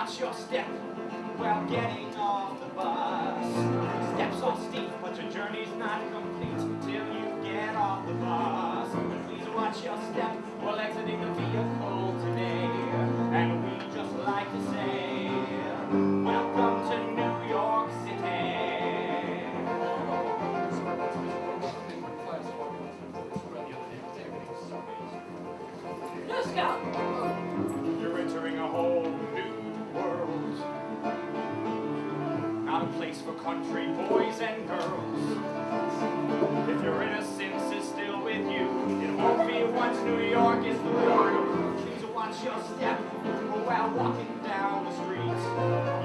watch your step while getting off the bus. Steps are steep, but your journey's not complete till you get off the bus. Please watch your step while exiting the vehicle country boys and girls. If your innocence is still with you, it won't be once New York is through. Please watch your step while walking down the street.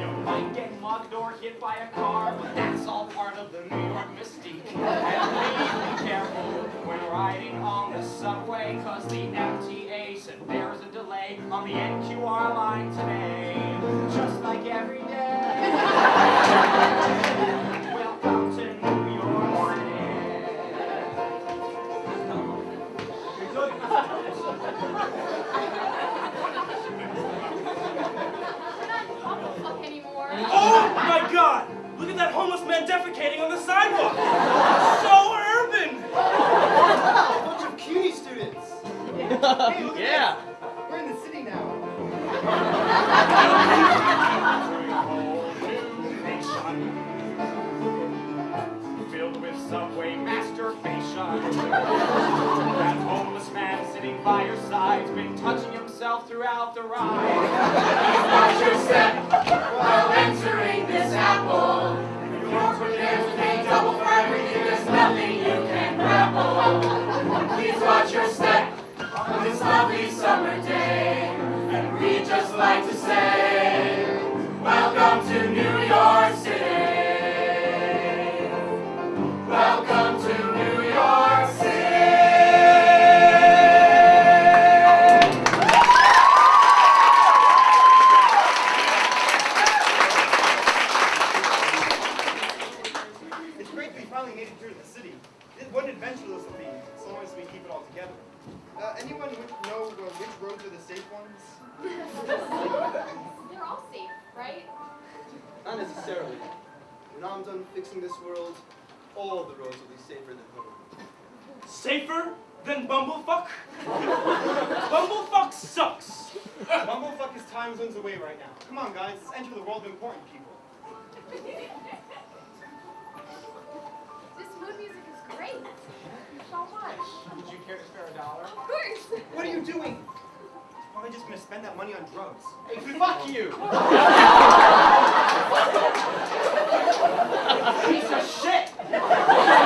You might get mugged or hit by a car, but that's all part of the New York mystique. And please be careful when riding on the subway, cause the MTA said there's a delay on the NQR line today. Just like every day. Welcome to New York City. We're not Bumblefuck anymore. Oh my god! Look at that homeless man defecating on the sidewalk! So urban! A bunch of CUNY students. Hey, Yeah. We're in the city now. What an adventure this will be, as long as we keep it all together. Uh, anyone who- know uh, which roads are the safe ones? They're all safe, right? Not necessarily. When I'm done fixing this world, all the roads will be safer than home. Safer than Bumblefuck? Bumblefuck sucks! Bumblefuck is time zones away right now. Come on, guys, let's enter the world of important people. mood music is great. So much. Would you care to spare a dollar? Of course. What are you doing? Probably just gonna spend that money on drugs. Hey, fuck you! Piece of shit!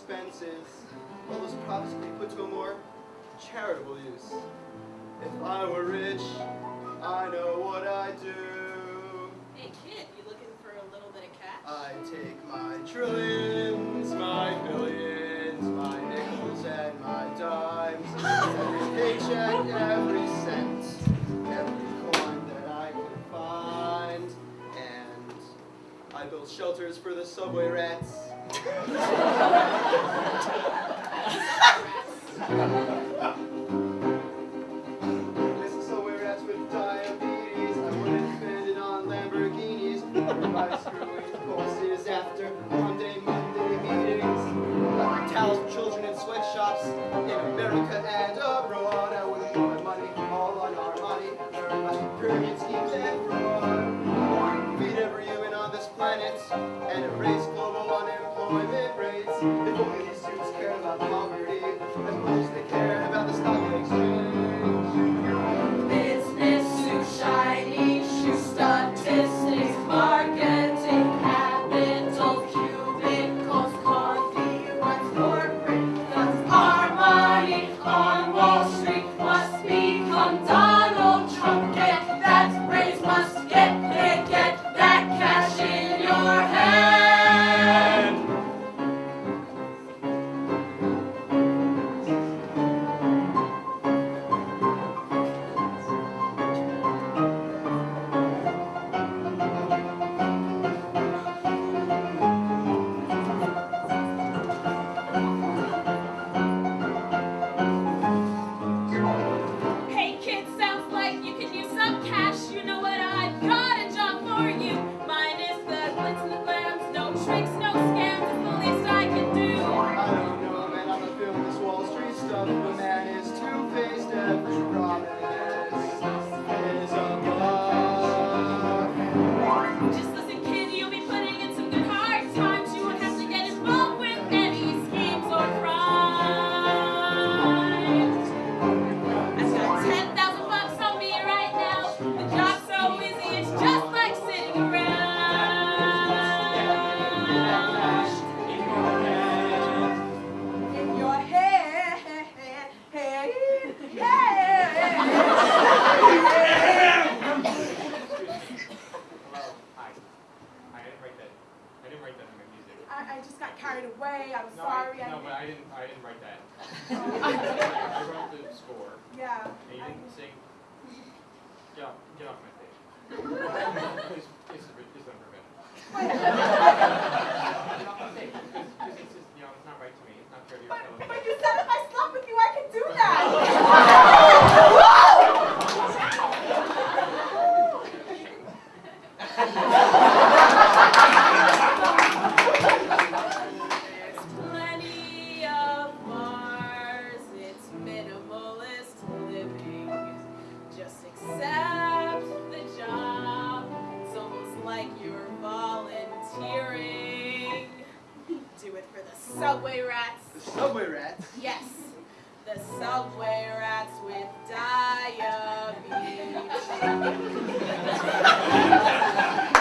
expenses, all those profits could be put to a more charitable use. If I were rich, I know what I'd do. Hey kid, you looking for a little bit of cash? I take my trillions, my billions, my nickels and my dimes, every paycheck, every cent, every coin that I can find. And I build shelters for the subway rats this is so weird as with diabetes. I wouldn't spend it on Lamborghinis. By screwing courses after Monday, Monday meetings. I would towels children in sweatshops in America and abroad. I wouldn't put my money all on our money. My pyramid schemes and fraud. Feed every human on this planet and erase like you're volunteering. Do it for the subway rats. The subway rats? Yes. The subway rats with diabetes.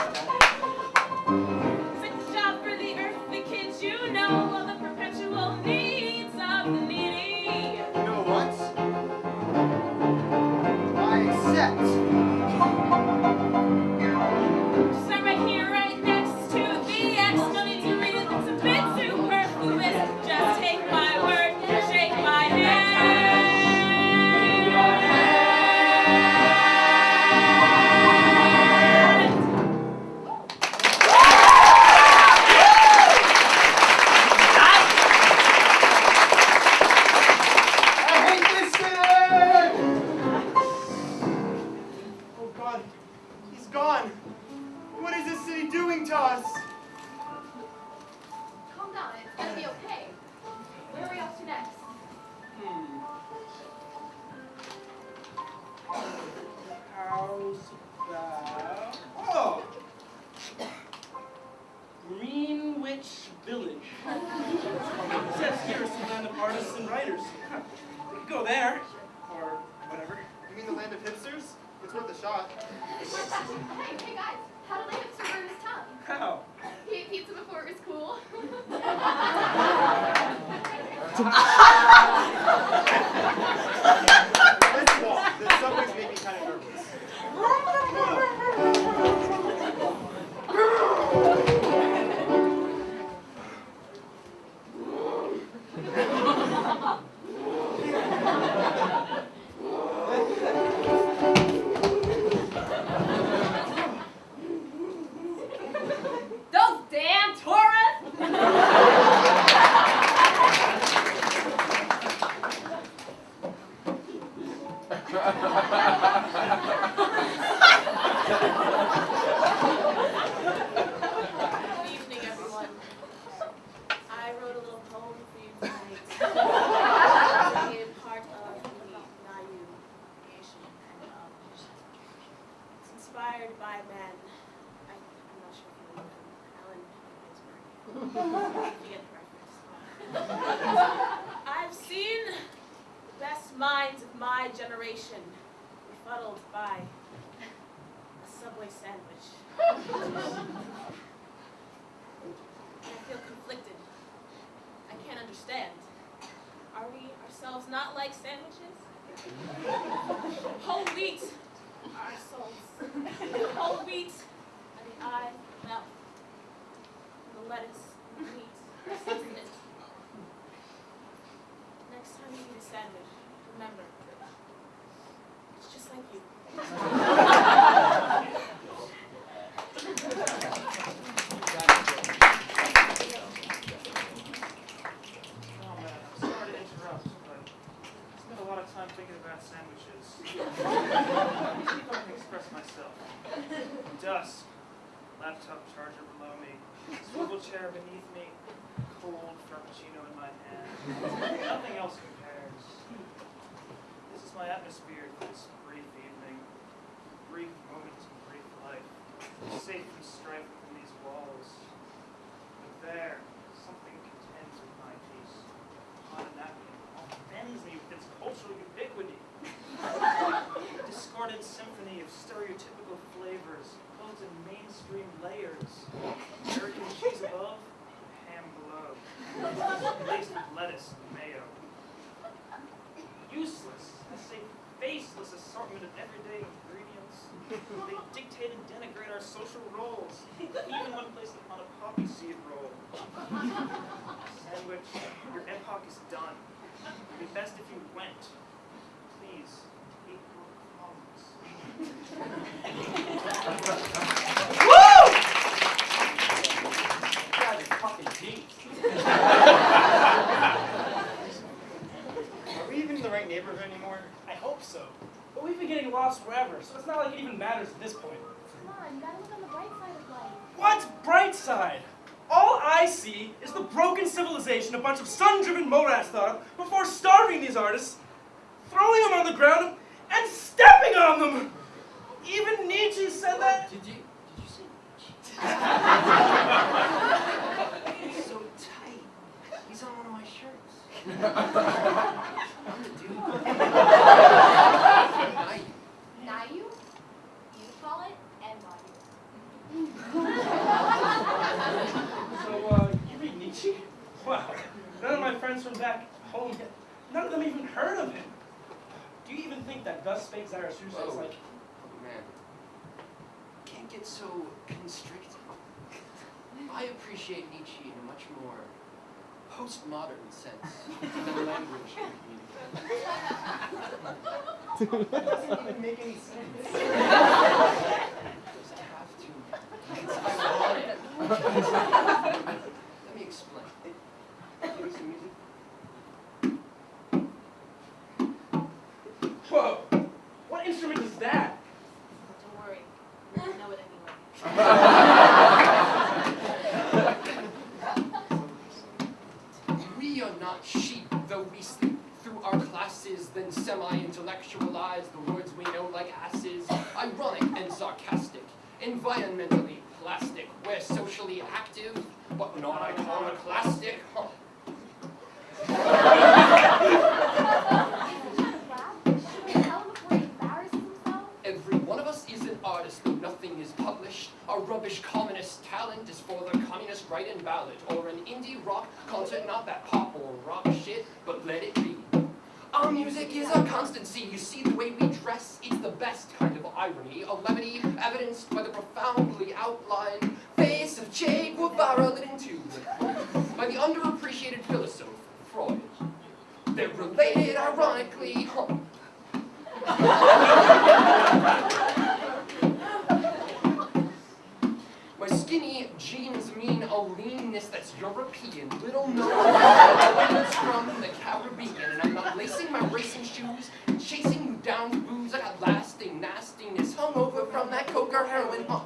I've seen the best minds of my generation befuddled by a Subway sandwich. I feel conflicted. I can't understand. Are we ourselves not like sandwiches? Whole wheat are our souls. Whole wheat are the eye, mouth, and the lettuce and the meat are sustenance. Next time you eat a sandwich, remember, it's just like you. Oh man, I'm sorry to interrupt, but I spent a lot of time thinking about sandwiches. I think I can express myself. Dusk, laptop charger below me, swivel chair beneath me, cold frappuccino in my hand. Nothing else compares. This is my atmosphere for this brief evening, brief moments of brief life, safe from strife within these walls. But there, something contends with my peace. On a napkin, offends me with its cultural ubiquity. Discordant symphony of stereotypical flavors, mainstream layers. American cheese above, ham below. Laced with lettuce and mayo. Useless, I say faceless assortment of everyday ingredients. They dictate and denigrate our social roles, even when placed upon a poppy seed roll. Sandwich, your epoch is done. It'd be best if you went. Please, eat your crumbs. God, it's fucking deep. Are we even in the right neighborhood anymore? I hope so. But we've been getting lost forever, so it's not like it even matters at this point. Come on, you gotta look on the bright side of life. What bright side? All I see is the broken a bunch of sun-driven morads thought of before starving these artists, throwing them on the ground, and stepping on them! Even Nietzsche said that. Did you, did you say He's so tight. He's on one of my shirts. I'm the dude. Night. Nayu? You call it Nayu. So, uh, you read Nietzsche? Wow. None of my friends from back home, none of them even heard of him. Do you even think that Thus Spake Zarathustra is Whoa. like, Oh, man. Can't get so constricted. I appreciate Nietzsche in a much more postmodern sense than language can communicate. That doesn't even make any sense. Does it have to? It's ironic. Let me explain. Give me some music. whoa, what Don't worry, I know it anyway. socially active, but not iconoclastic. Huh. Should we tell him before he embarrasses himself? Every one of us is an artist, though nothing is published. A rubbish communist talent is for the communist write-in ballot, or an indie rock concert, not that pop or rock shit, but let it be. Our music is a constancy. You see the way we dress, it's the best kind of irony, a levity evidenced by the profoundly outlined face of Che Guevara lit into by the underappreciated philosopher Freud. They're related, ironically. My skinny jeans mean a leanness that's European, little known from the Caribbean, and I'm not lacing my racing shoes, chasing you down to booze. I got lasting nastiness hung over from that coke or heroin. Huh.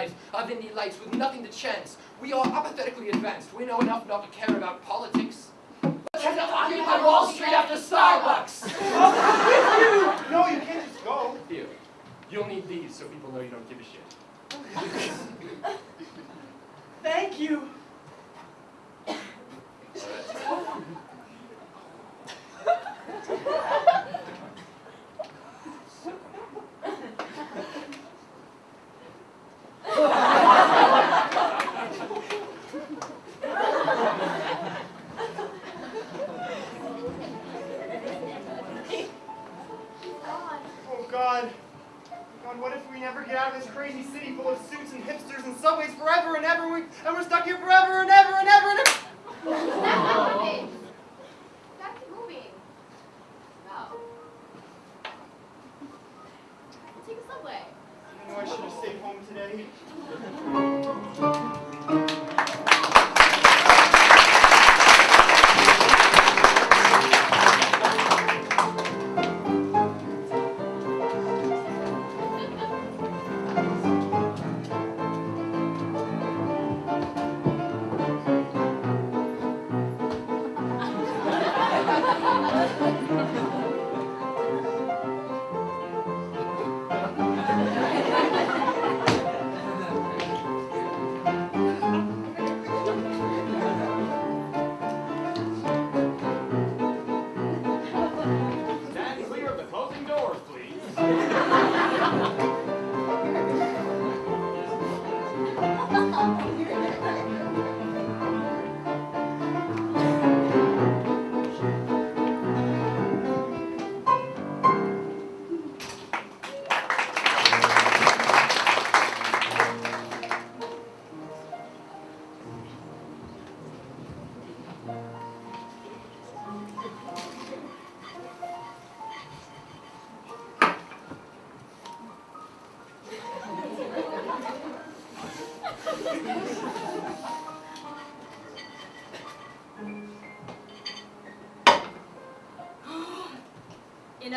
Nightlife of uh, indie lights with nothing to chance. We are apathetically advanced. We know enough not to care about politics. Let's head to Occupy Wall Street after Starbucks! you. No, you can't just go. Here, you'll need these so people know you don't give a shit. thank you. God.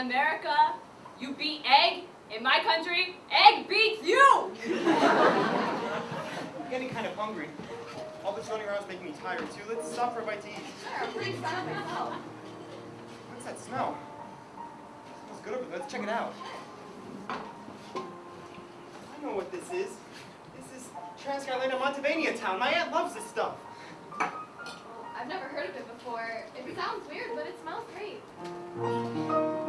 America, you beat egg. In my country, egg beats you. I'm getting kind of hungry. All this running around is making me tired too. Let's stop for a bite to eat. Sure, I'm pretty myself. What's that smell? smells good over there. Let's check it out. I know what this is. This is Transcarolina Montevania town. My aunt loves this stuff. I've never heard of it before. It sounds weird, but it smells great.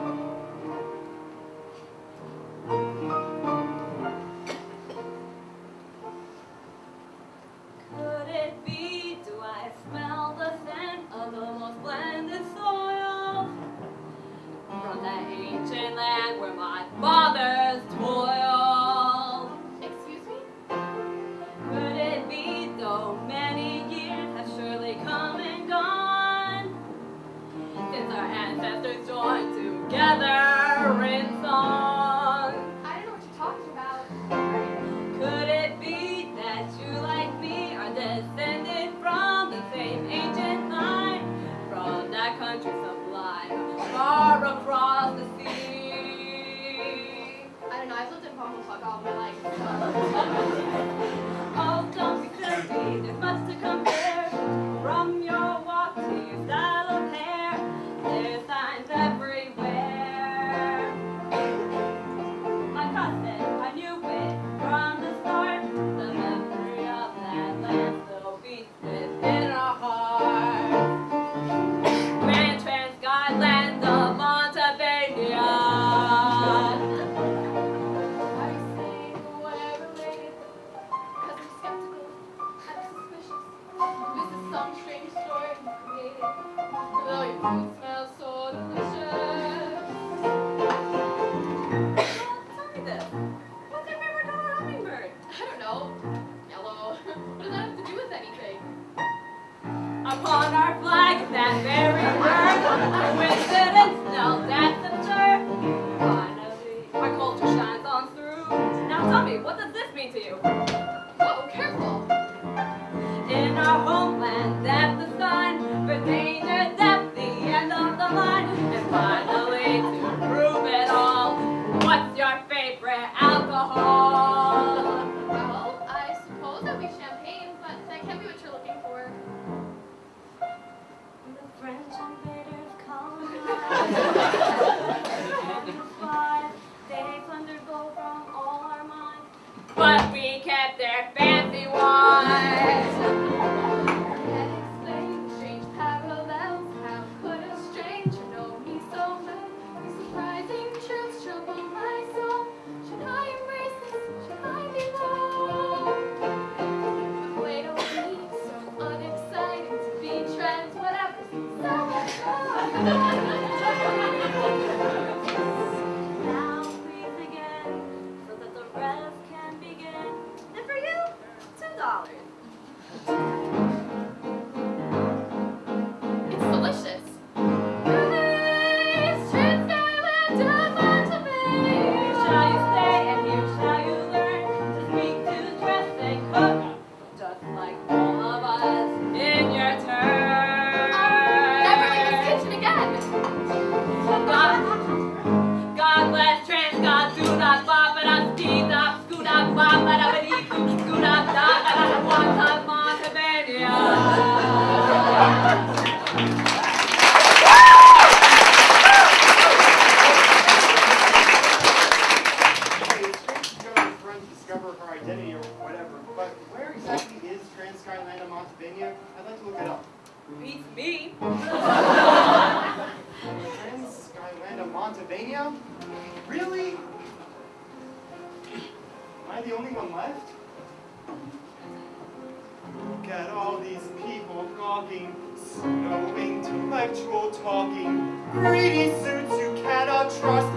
Together gawking, snow intellectual talking, greedy suits you cannot trust,